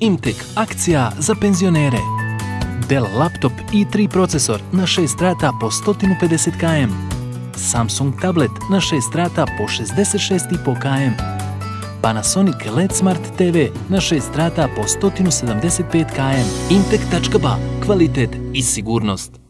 Imtek akcija za penzionere. Dell laptop i3 procesor na 6 rata po 150 km. Samsung tablet na 6 rata po 66,5 km. Panasonic LED Smart TV na 6 rata po 175 km. Imtek.ba. Kvalitet i sigurnost.